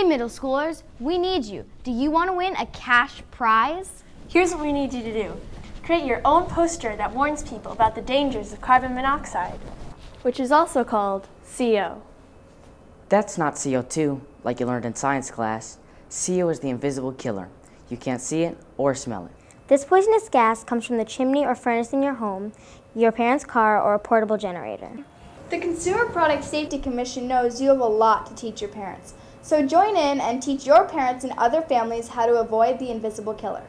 Hey middle schoolers, we need you. Do you want to win a cash prize? Here's what we need you to do. Create your own poster that warns people about the dangers of carbon monoxide, which is also called CO. That's not CO2, like you learned in science class. CO is the invisible killer. You can't see it or smell it. This poisonous gas comes from the chimney or furnace in your home, your parents' car, or a portable generator. The Consumer Product Safety Commission knows you have a lot to teach your parents. So join in and teach your parents and other families how to avoid the invisible killer.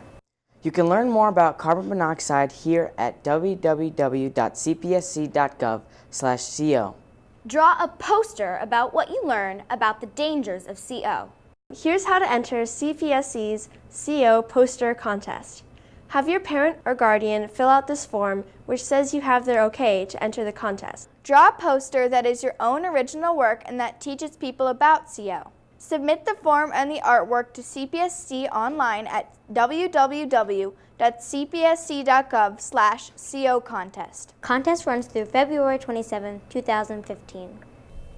You can learn more about carbon monoxide here at www.cpsc.gov/co. Draw a poster about what you learn about the dangers of CO. Here's how to enter CPSC's CO poster contest. Have your parent or guardian fill out this form which says you have their okay to enter the contest. Draw a poster that is your own original work and that teaches people about CO. Submit the form and the artwork to CPSC online at www.cpsc.gov/co contest. Contest runs through February 27, 2015.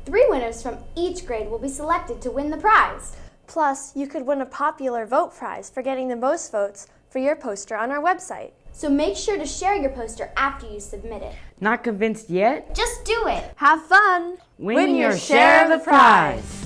Three winners from each grade will be selected to win the prize. Plus, you could win a popular vote prize for getting the most votes for your poster on our website. So make sure to share your poster after you submit it. Not convinced yet? Just do it. Have fun! Win, your share of the prize!